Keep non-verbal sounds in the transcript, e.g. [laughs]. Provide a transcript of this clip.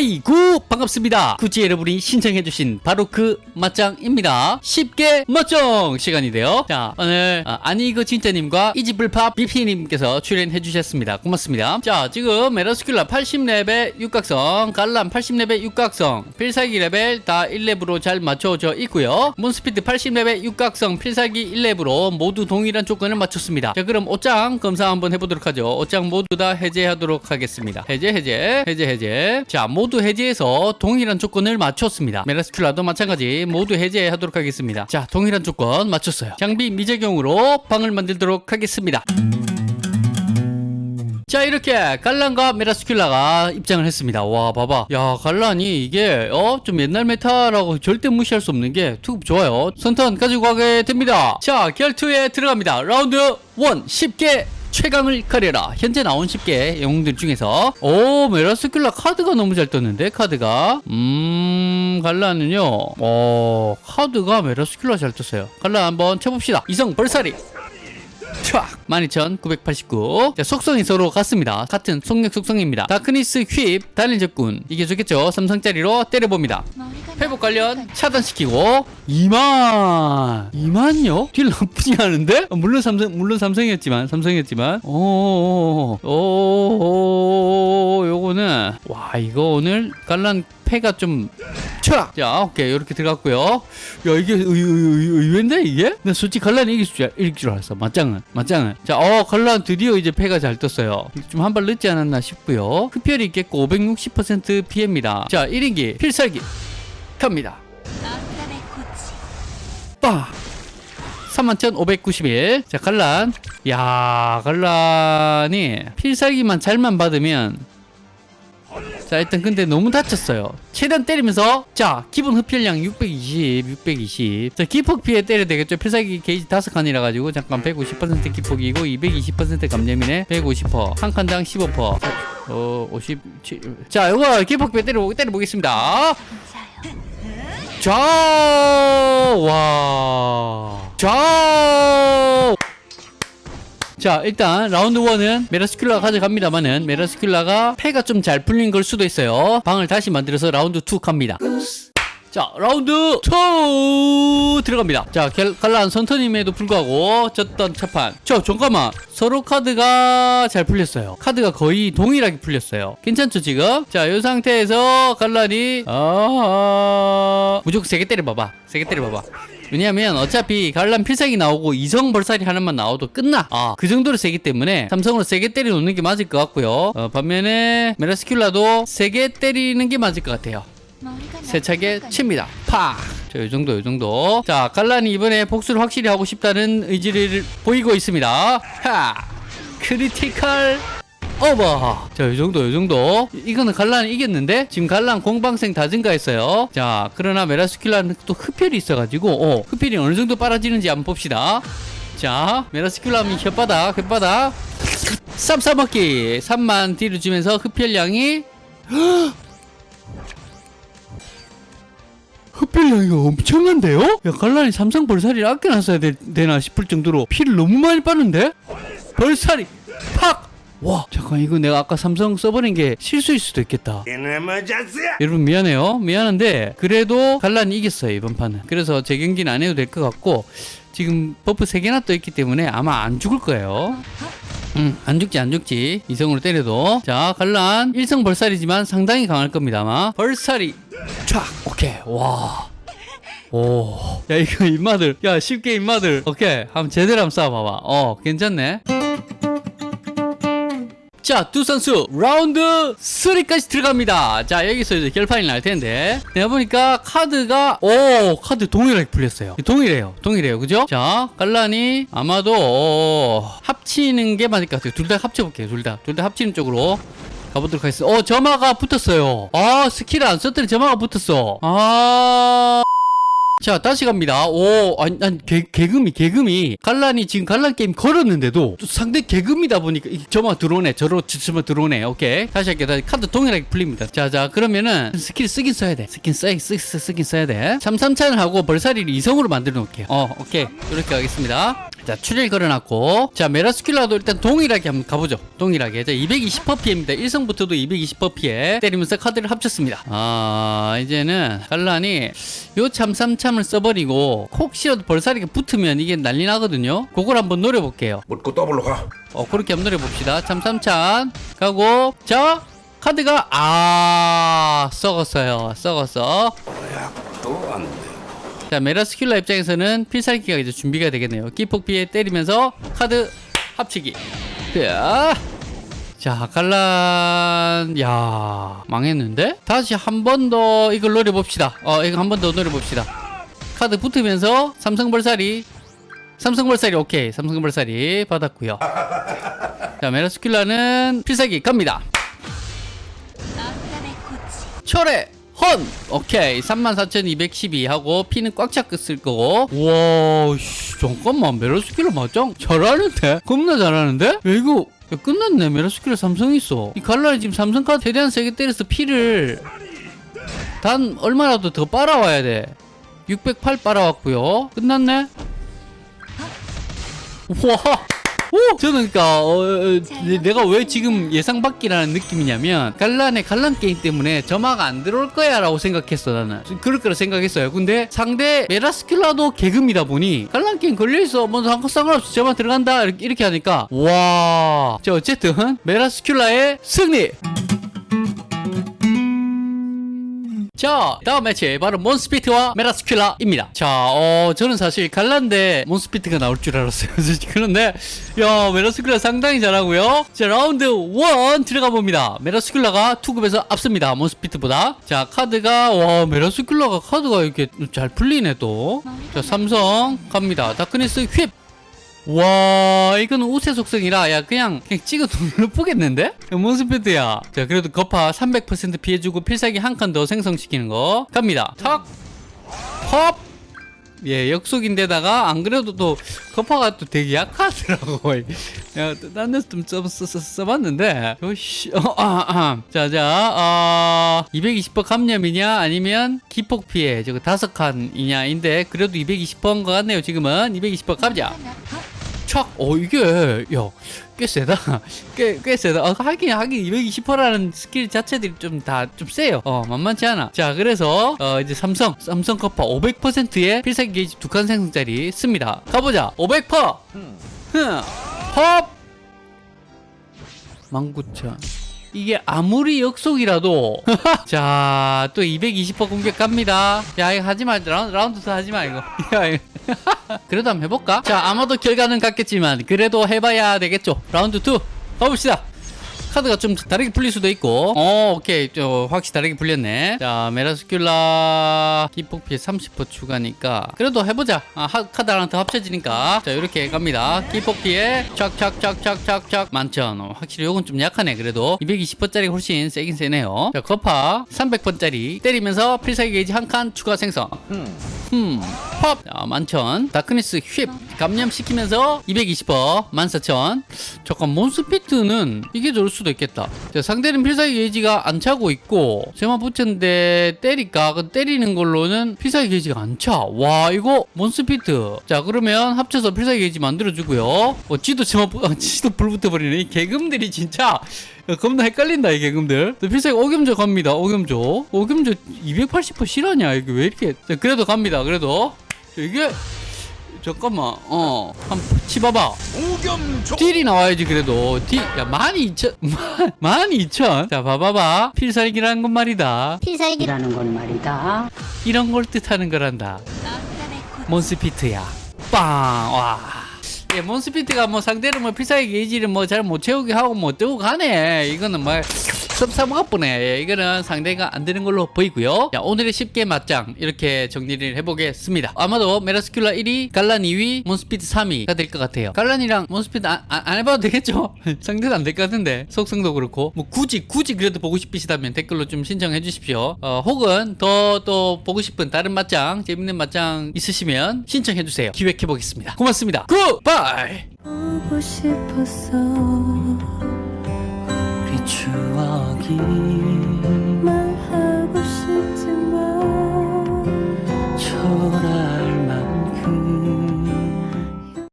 아이고 반갑습니다. 굳이 여러분이 신청해주신 바로 그 맞짱입니다. 쉽게 맞짱 시간이데요. 자 오늘 아, 아니 이거 진짜님과 이지불팝 비피님께서 출연해주셨습니다. 고맙습니다. 자 지금 메라스큘라 80레벨 육각성 갈람 80레벨 육각성 필살기 레벨 다 1렙으로 잘 맞춰져 있고요. 몬스피드 80레벨 육각성 필살기 1렙으로 모두 동일한 조건을 맞췄습니다. 자 그럼 옷장 검사 한번 해보도록 하죠. 옷장 모두 다 해제하도록 하겠습니다. 해제 해제 해제 해제. 자 모두 해제해서 동일한 조건을 맞췄습니다. 메라스큘라도 마찬가지 모두 해제하도록 하겠습니다. 자 동일한 조건 맞췄어요. 장비 미적용으로 방을 만들도록 하겠습니다. 자 이렇게 갈란과 메라스큘라가 입장을 했습니다. 와 봐봐. 야 갈란이 이게 어 좀 옛날 메타라고 절대 무시할 수 없는 게 투급 좋아요. 선턴 가지고 가게 됩니다. 자 결투에 들어갑니다. 라운드 1 쉽게 최강을 가려라. 현재 나온 10개 영웅들 중에서. 오 메라스큘라 카드가 너무 잘 떴는데 카드가? 음 갈라는요. 어 카드가 메라스큘라 잘 떴어요. 갈라 한번 쳐봅시다. 이성 벌사리. 촥! 12,989 자, 속성이 서로 같습니다. 같은 속력 속성입니다. 다크니스 휩 단일 적군. 이게 좋겠죠? 3성짜리로 때려봅니다 회복 관련 차단시키고 2만 2만요? 딜 나쁘지 않은데? 어, 물론 삼성 물론 삼성이었지만 삼성이었지만. 오오오 요거는 와 이거 오늘 갈란 패가 좀 촥! 자 오케이. 이렇게 들어갔고요. 야 이게 의, 의, 의, 의외인데 이게? 나 솔직히 갈란이 이길 줄, 이길 줄 알았어. 맞짱은 맞짱은. 자어 갈란 드디어 이제 패가 잘 떴어요. 좀 한 발 늦지 않았나 싶고요. 흡혈이 있겠고 560% 피해입니다. 자 1인기 필살기 빠 31,591. 자, 갈란. 야, 갈란이 필살기만 잘만 받으면 자, 일단 근데 너무 다쳤어요. 최대한 때리면서 자, 기본 흡혈량 620, 620. 자, 기폭 피해 때려야 되겠죠. 필살기 게이지 5칸이라 가지고 잠깐 150% 기폭이고 220% 감염이네. 150%. 한 칸당 15%. 자, 어, 57. 자, 이거 기폭 피해 때려 때려보겠습니다. 자, 와. 자. 자 일단 라운드 1은 메라스큘라가 가져갑니다만은 메라스큘라가 패가 좀 잘 풀린 걸 수도 있어요 방을 다시 만들어서 라운드 2 갑니다 자 라운드 2 들어갑니다. 자 갤- 갈란 선터님에도 불구하고 졌던 첫판. 저 잠깐만. 서로 카드가 잘 풀렸어요. 카드가 거의 동일하게 풀렸어요. 괜찮죠 지금? 자이 상태에서 갈란이 아 무조건 세게 때려봐봐. 세게 때려봐봐. 왜냐면 어차피 갈란 필살기 나오고 이성 벌살이 하나만 나와도 끝나. 아 그 정도로 세기 때문에 삼성으로 세게 때려 놓는 게 맞을 것 같고요. 어, 반면에 메라스큘라도 세게 때리는 게 맞을 것 같아요 세차게 칩니다. 팍! 자, 요 정도, 요 정도. 자, 갈란이 이번에 복수를 확실히 하고 싶다는 의지를 보이고 있습니다. 하! critical over! 자, 요 정도, 요 정도. 이거는 갈란이 이겼는데, 지금 갈란 공방생 다 증가했어요. 자, 그러나 메라스큘라는 또 흡혈이 있어가지고, 어, 흡혈이 어느 정도 빨아지는지 한번 봅시다. 자, 메라스큘라면 혓바닥, 혓바닥. 쌈 싸먹기. 3만 딜을 주면서 흡혈량이 흡혈량이 엄청난데요? 야 갈란이 삼성 벌살이를 아껴놨어야 되, 나 싶을 정도로 피를 너무 많이 빠는데? 벌살이 팍! 와 잠깐 이거 내가 아까 삼성 써버린 게 실수일 수도 있겠다! 여러분 미안해요 미안한데 그래도 갈란이 이겼어요 이번 판은 그래서 재경기는 안 해도 될 것 같고 지금 버프 3개나 떠 있기 때문에 아마 안 죽을 거예요 음, 안 죽지 안 죽지 이성으로 때려도 자 갈란 1성 벌살이지만 상당히 강할 겁니다 아마 벌살이 촥 오케이 와 오, 야 이거 입마들, 야 쉽게 입마들, 오케이, 한번 제대로 한번 쏴봐봐. 어, 괜찮네. 자, 두 선수 라운드 3까지 들어갑니다. 자, 여기서 이제 결판이 날 텐데. 내가 보니까 카드가 오, 카드 동일하게 풀렸어요. 동일해요. 동일해요. 그죠? 자, 갈란이 아마도 어, 합치는 게 맞을 것 같아요. 둘 다 합쳐 볼게요. 둘 다. 둘 다 합치는 쪽으로 가보도록 하겠습니다. 어, 점화가 붙었어요. 아, 스킬 안 썼더니 점화가 붙었어. 아. 자 다시 갑니다. 오 아니, 아니 개, 개금이 개금이 갈란이 지금 갈란 게임 걸었는데도 또 상대 개금이다 보니까 이 저만 들어오네. 저로 저만 들어오네. 오케이. 다시 할게요. 다시 카드 동일하게 풀립니다. 자자 그러면은 스킬 쓰긴 써야 돼. 스킬 써, 쓰, 쓰, 쓰긴 써야 돼. 3, 3찬을 하고 벌사리를 이성으로 만들어 놓을게요. 어 오케이. 이렇게 하겠습니다 자 출혈 걸어놨고 자 메라스큘라도 일단 동일하게 한번 가보죠. 동일하게. 자 220% 피해입니다. 1성부터도 220% 피해 때리면서 카드를 합쳤습니다. 아 이제는 갈란이 요 참삼참을 써버리고 혹시라도 벌사리가 붙으면 이게 난리 나거든요. 그걸 한번 노려볼게요. 묻고 더블로 가. 어 그렇게 한번 노려봅시다. 참삼참. 가고 자 카드가 아 썩었어요. 썩었어. 또안 돼. 자 메라스큘라 입장에서는 필살기가 이제 준비가 되겠네요. 기폭 피해 때리면서 카드 합치기. 자, 자 갈란 야 망했는데? 다시 한 번 더 이걸 노려봅시다. 어 이거 한 번 더 노려봅시다. 카드 붙으면서 삼성벌살이 삼성벌살이 오케이. 삼성벌살이 받았고요. 자 메라스큘라는 필살기 갑니다. 철의 헌 오케이. 34,212 하고 피는 꽉 찼을 거고. 와 씨, 잠깐만. 메라스킬러 맞짱 잘하는데? 겁나 잘하는데? 야 이거 야, 끝났네. 메라스킬러 삼성 있어. 이 갈라리 지금 삼성 카드 최대한 세게 때려서 피를 단 얼마라도 더 빨아와야 돼 608 빨아왔고요. 끝났네? 와 오! 저는 그니까, 어, 어, 내- 내가 왜 지금 예상 밖이라는 느낌이냐면, 갈란의 갈란 게임 때문에 점화가 안 들어올 거야 라고 생각했어, 나는. 그럴 거라 생각했어요. 근데 상대 메라스킬라도 개금이다 보니, 갈란 게임 걸려있어. 뭐 상관- 상관없이 점화 들어간다. 이렇게, 하니까, 와. 자, 어쨌든, 메라스킬라의 승리! 자, 다음 매치 바로 몬스피트와 메라스큘라입니다. 자, 어, 저는 사실 갈란데 몬스피트가 나올 줄 알았어요. [laughs] 그런데 야, 메라스큘라 상당히 잘하고요. 자, 라운드 1 들어가 봅니다. 메라스큘라가 투급에서 앞섭니다. 몬스피트보다. 자, 카드가 와, 메라스큘라가 카드가 이렇게 잘 풀리네 또. 자, 삼성 갑니다. Darkness Whip. 와 이거는 우세 속성이라 야 그냥 그냥 찍어 눌러보겠는데? 몬스피트야 자 그래도 거파 300% 피해주고 필살기 한 칸 더 생성시키는 거 갑니다 턱 예, 역속인데다가 안 그래도 또 거파가 또 되게 약하더라고. [laughs] 야, 딴 데서 좀 써, 써, 써, 써봤는데, 요씨, 어, 아, 아. 자, 자, 어, 220% 감염이냐, 아니면 기폭 피해, 저거 다섯 칸이냐인데, 그래도 220%인 것 같네요, 지금은. 220% 가보자. 촥! 어, 이게, 야, 꽤 세다. [laughs] 꽤, 꽤 세다. 어, 하긴, 하긴, 220%라는 스킬 자체들이 좀 다, 좀 세요. 어, 만만치 않아. 자, 그래서, 어, 이제 삼성, 삼성 거파 500%의 필살기 게이지 두 칸 생성짜리 씁니다. 가보자. 500%! 흥! 헙! 19,000. 이게 아무리 역속이라도. [laughs] 자 또 220% 공격 갑니다. 야 이거 하지마. 라운드, 라운드 더 하지마 이거. [laughs] 야, 이거. [laughs] 그래도 한번 해볼까? 자 아마도 결과는 같겠지만 그래도 해봐야 되겠죠. 라운드 2 가봅시다 카드가 좀 다르게 풀릴 수도 있고. 어 오케이. 저 확실히 다르게 풀렸네. 자 메라스큘라 기폭 피해 30% 추가니까 그래도 해보자. 아, 하, 카드 하나 더 합쳐지니까. 자 이렇게 갑니다. 기폭 피해 촥촥촥촥촥촥. 만천. 어, 확실히 요건 좀 약하네 그래도. 220%짜리 훨씬 세긴 세네요. 자 거파 300%짜리 때리면서 필살기 게이지 한 칸 추가 생성. 음, 팝! 자, 만천. Darkness Whip! 감염시키면서 220%, 14,000. 잠깐, 몬스피트는 이게 좋을 수도 있겠다. 자, 상대는 필살기 게이지가 안 차고 있고, 제만 붙였는데 때릴까? 그 때리는 걸로는 필살기 게이지가 안 차. 와, 이거 몬스피트. 자, 그러면 합쳐서 필살기 게이지 만들어주고요. 어, 지도 제만, 붙- 아, 지도 불 붙어버리네. 이 계금들이 진짜. 야, 겁나 헷갈린다 이 계금들 또 필살기 옥염조 갑니다 옥염조 옥염조 280% 실화냐 이게 왜 이렇게 자, 그래도 갑니다 그래도 자, 이게 잠깐만 어 한번 치봐봐. 딜이 나와야지 그래도. 딜야 12,000 12,000 자 봐봐봐. 필살기라는 건 말이다. 필살기라는 건 말이다. 이런 걸 뜻하는 거란다. 몬스피트야. 빵와 예, 몬스피트가 뭐 상대를 뭐 필살기 게이지를 뭐 잘 못 채우게 하고 뭐 뜨고 가네. 이거는 뭐 섭사모가쁘네 예, 이거는 상대가 안 되는 걸로 보이고요. 자 오늘의 쉽게 맞짱 이렇게 정리를 해보겠습니다. 아마도 메라스큘라 1위 갈란 2위 몬스피트 3위가 될 것 같아요. 갈란이랑 몬스피트 안, 안, 안 해봐도 되겠죠? [laughs] 상대도 안 될 것 같은데. 속성도 그렇고. 뭐 굳이 굳이 그래도 보고 싶으시다면 댓글로 좀 신청해 주십시오. 어, 혹은 더 또 보고 싶은 다른 맞짱 재밌는 맞짱 있으시면 신청해 주세요. 기획해 보겠습니다. 고맙습니다. 굿바 이 보고 싶었어. 우리 추억이 말